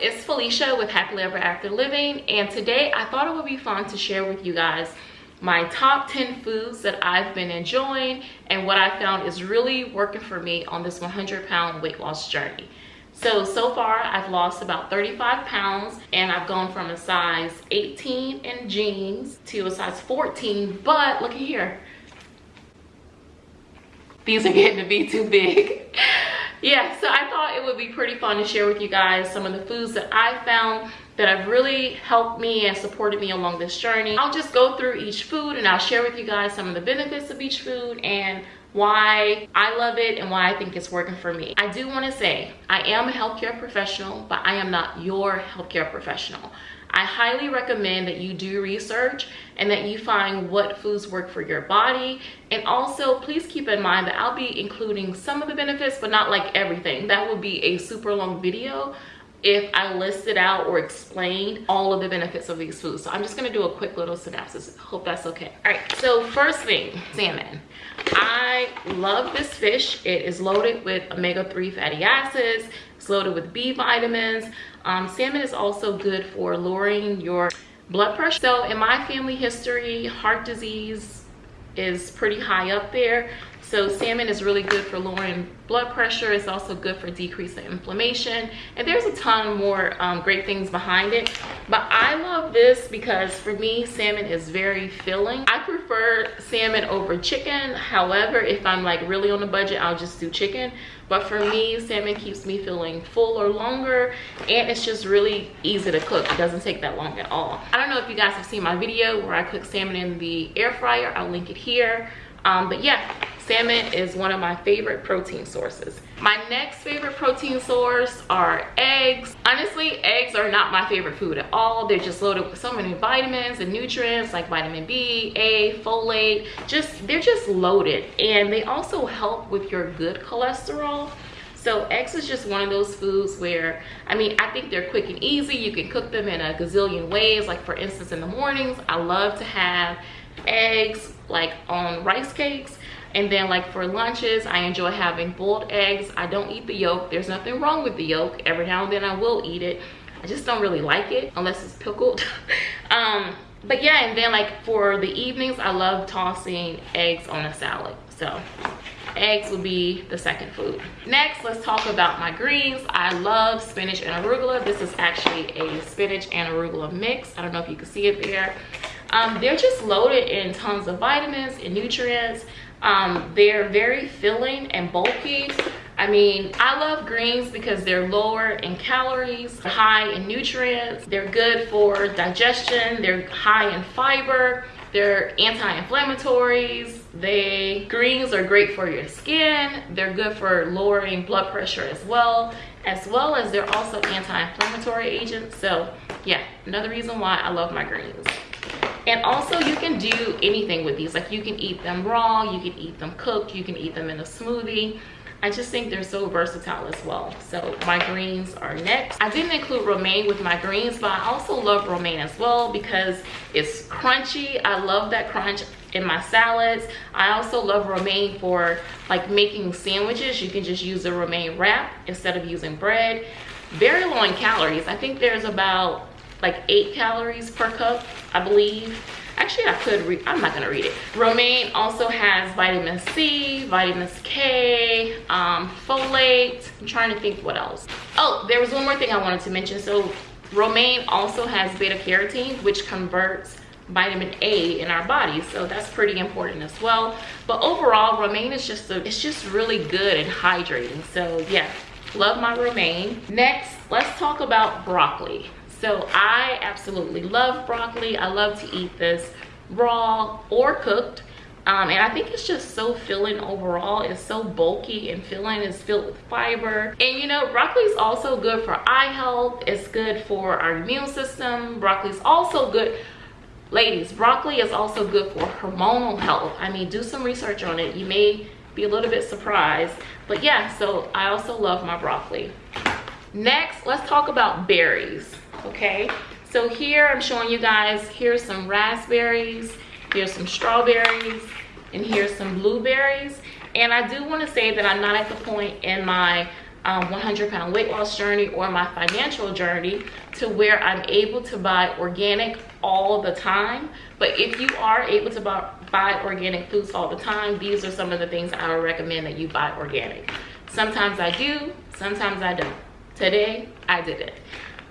it's Felicia with Happily Ever After Living and today I thought it would be fun to share with you guys my top 10 foods that I've been enjoying and what I found is really working for me on this 100 pound weight loss journey. So, so far I've lost about 35 pounds and I've gone from a size 18 in jeans to a size 14, but look at here. These are getting to be too big. yeah, so I thought it would be pretty fun to share with you guys some of the foods that I found that have really helped me and supported me along this journey. I'll just go through each food and I'll share with you guys some of the benefits of each food and why I love it and why I think it's working for me. I do want to say I am a healthcare professional, but I am not your healthcare professional. I highly recommend that you do research and that you find what foods work for your body. And also, please keep in mind that I'll be including some of the benefits, but not like everything. That would be a super long video if I listed out or explained all of the benefits of these foods. So I'm just gonna do a quick little synopsis. Hope that's okay. All right, so first thing, salmon. I love this fish. It is loaded with omega-3 fatty acids. Loaded with B vitamins. Um, salmon is also good for lowering your blood pressure. So in my family history, heart disease is pretty high up there. So salmon is really good for lowering blood pressure. It's also good for decreasing inflammation. And there's a ton more um, great things behind it. But I love this because for me, salmon is very filling. I prefer salmon over chicken. However, if I'm like really on a budget, I'll just do chicken. But for me, salmon keeps me feeling fuller longer and it's just really easy to cook. It doesn't take that long at all. I don't know if you guys have seen my video where I cook salmon in the air fryer. I'll link it here. Um, but yeah, salmon is one of my favorite protein sources. My next favorite protein source are eggs. Honestly, eggs are not my favorite food at all. They're just loaded with so many vitamins and nutrients like vitamin B, A, folate. Just They're just loaded. And they also help with your good cholesterol. So eggs is just one of those foods where, I mean, I think they're quick and easy. You can cook them in a gazillion ways. Like for instance, in the mornings, I love to have eggs like on rice cakes. And then like for lunches i enjoy having boiled eggs. I don't eat the yolk. There's nothing wrong with the yolk. Every now and then i will eat it. I just don't really like it unless it's pickled. Um but yeah and then like for the evenings i love tossing eggs on a salad. So eggs would be the second food. Next let's talk about my greens. I love spinach and arugula. This is actually a spinach and arugula mix. I don't know if you can see it there. Um, they're just loaded in tons of vitamins and nutrients. Um, they're very filling and bulky. I mean, I love greens because they're lower in calories, high in nutrients. They're good for digestion. They're high in fiber. They're anti-inflammatories. They greens are great for your skin. They're good for lowering blood pressure as well, as well as they're also anti-inflammatory agents. So yeah, another reason why I love my greens and also you can do anything with these like you can eat them raw you can eat them cooked you can eat them in a smoothie I just think they're so versatile as well. So my greens are next. I didn't include romaine with my greens, but I also love romaine as well because it's crunchy. I love that crunch in my salads. I also love romaine for like making sandwiches. You can just use a romaine wrap instead of using bread. Very low in calories. I think there's about like eight calories per cup, I believe. Actually, I could read, I'm not gonna read it. Romaine also has vitamin C, vitamin K, um, folate. I'm trying to think what else. Oh, there was one more thing I wanted to mention. So romaine also has beta carotene, which converts vitamin A in our bodies. So that's pretty important as well. But overall, romaine is just, a, it's just really good and hydrating. So yeah, love my romaine. Next, let's talk about broccoli. So I absolutely love broccoli. I love to eat this raw or cooked. Um, and I think it's just so filling overall. It's so bulky and filling. It's filled with fiber. And you know, broccoli is also good for eye health. It's good for our immune system. Broccoli is also good. Ladies, broccoli is also good for hormonal health. I mean, do some research on it. You may be a little bit surprised. But yeah, so I also love my broccoli. Next, let's talk about berries okay so here i'm showing you guys here's some raspberries here's some strawberries and here's some blueberries and i do want to say that i'm not at the point in my um, 100 pound weight loss journey or my financial journey to where I'm able to buy organic all the time. But if you are able to buy, buy organic foods all the time, these are some of the things I would recommend that you buy organic. Sometimes I do, sometimes I don't. Today, I did it.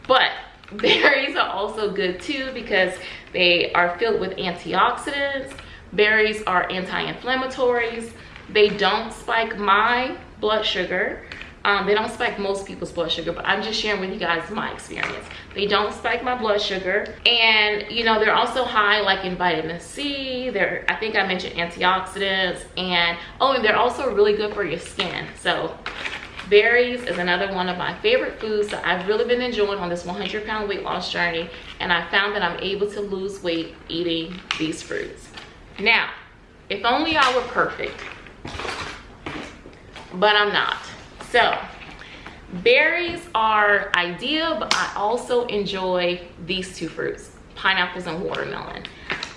But berries are also good too because they are filled with antioxidants. Berries are anti-inflammatories. They don't spike my blood sugar um, they don't spike most people's blood sugar, but I'm just sharing with you guys my experience. They don't spike my blood sugar. And, you know, they're also high like in vitamin C. They're, I think I mentioned antioxidants. And, oh, and they're also really good for your skin. So berries is another one of my favorite foods that I've really been enjoying on this 100 pound weight loss journey. And I found that I'm able to lose weight eating these fruits. Now, if only I were perfect, but I'm not. So berries are ideal, but I also enjoy these two fruits, pineapples and watermelon.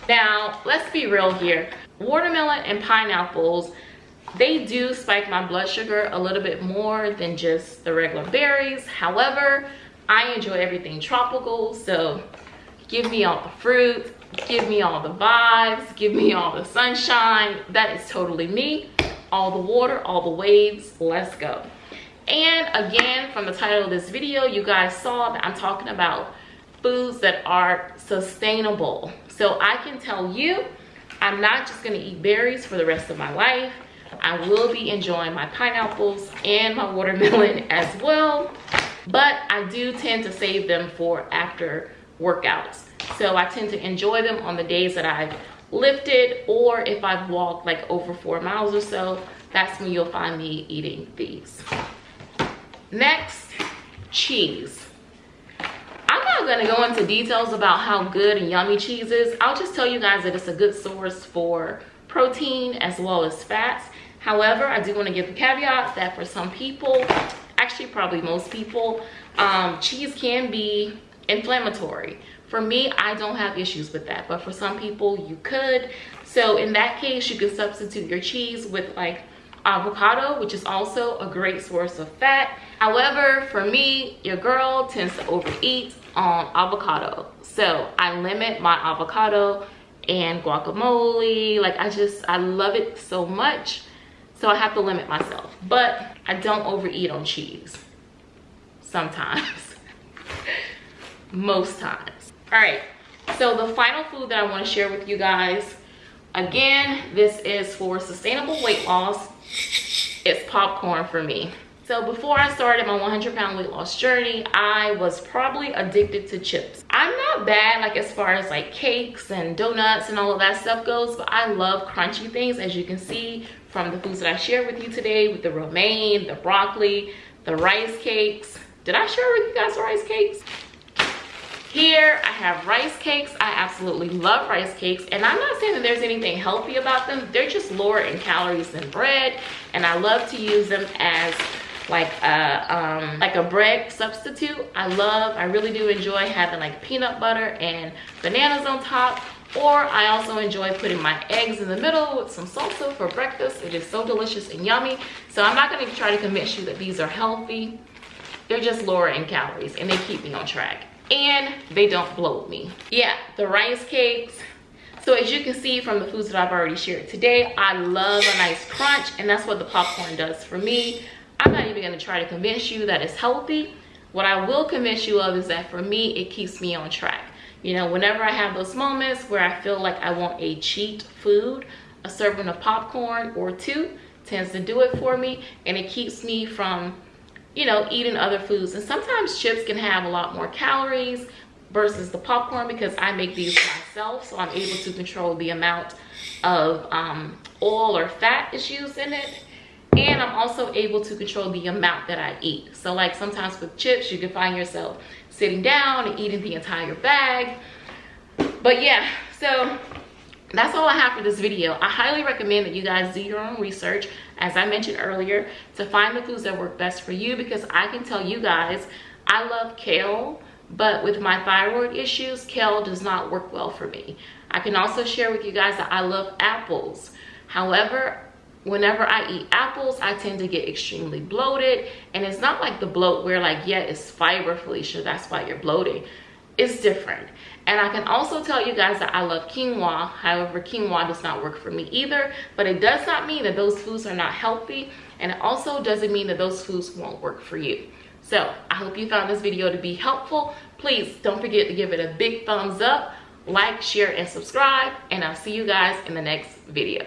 Now, let's be real here. Watermelon and pineapples, they do spike my blood sugar a little bit more than just the regular berries. However, I enjoy everything tropical, so give me all the fruit, give me all the vibes, give me all the sunshine. That is totally me. All the water, all the waves, let's go. And again, from the title of this video, you guys saw that I'm talking about foods that are sustainable. So I can tell you, I'm not just gonna eat berries for the rest of my life. I will be enjoying my pineapples and my watermelon as well. But I do tend to save them for after workouts. So I tend to enjoy them on the days that I've lifted or if I've walked like over four miles or so, that's when you'll find me eating these. Next, cheese. I'm not gonna go into details about how good and yummy cheese is. I'll just tell you guys that it's a good source for protein as well as fats. However, I do wanna give the caveat that for some people, actually probably most people, um, cheese can be inflammatory. For me, I don't have issues with that, but for some people you could. So in that case, you can substitute your cheese with like avocado, which is also a great source of fat However, for me, your girl tends to overeat on avocado. So I limit my avocado and guacamole. Like I just, I love it so much. So I have to limit myself. But I don't overeat on cheese. Sometimes. Most times. All right. So the final food that I want to share with you guys. Again, this is for sustainable weight loss. It's popcorn for me. So before I started my 100 pound weight loss journey, I was probably addicted to chips. I'm not bad like as far as like cakes and donuts and all of that stuff goes, but I love crunchy things as you can see from the foods that I shared with you today with the romaine, the broccoli, the rice cakes. Did I share with you guys the rice cakes? Here I have rice cakes. I absolutely love rice cakes and I'm not saying that there's anything healthy about them. They're just lower in calories than bread and I love to use them as like a um, like a bread substitute. I love, I really do enjoy having like peanut butter and bananas on top. Or I also enjoy putting my eggs in the middle with some salsa for breakfast. It is so delicious and yummy. So I'm not gonna try to convince you that these are healthy. They're just lower in calories and they keep me on track. And they don't bloat me. Yeah, the rice cakes, so as you can see from the foods that I've already shared today, I love a nice crunch and that's what the popcorn does for me. I'm not even gonna try to convince you that it's healthy. What I will convince you of is that for me, it keeps me on track. You know, whenever I have those moments where I feel like I want a cheat food, a serving of popcorn or two tends to do it for me and it keeps me from, you know, eating other foods. And sometimes chips can have a lot more calories versus the popcorn because I make these myself. So I'm able to control the amount of um, oil or fat is used in it and i'm also able to control the amount that i eat so like sometimes with chips you can find yourself sitting down and eating the entire bag but yeah so that's all i have for this video i highly recommend that you guys do your own research as i mentioned earlier to find the foods that work best for you because i can tell you guys i love kale but with my thyroid issues kale does not work well for me i can also share with you guys that i love apples however whenever I eat apples, I tend to get extremely bloated. And it's not like the bloat where like, yeah, it's fiber, Felicia, that's why you're bloating. It's different. And I can also tell you guys that I love quinoa. However, quinoa does not work for me either. But it does not mean that those foods are not healthy. And it also doesn't mean that those foods won't work for you. So I hope you found this video to be helpful. Please don't forget to give it a big thumbs up, like, share, and subscribe. And I'll see you guys in the next video.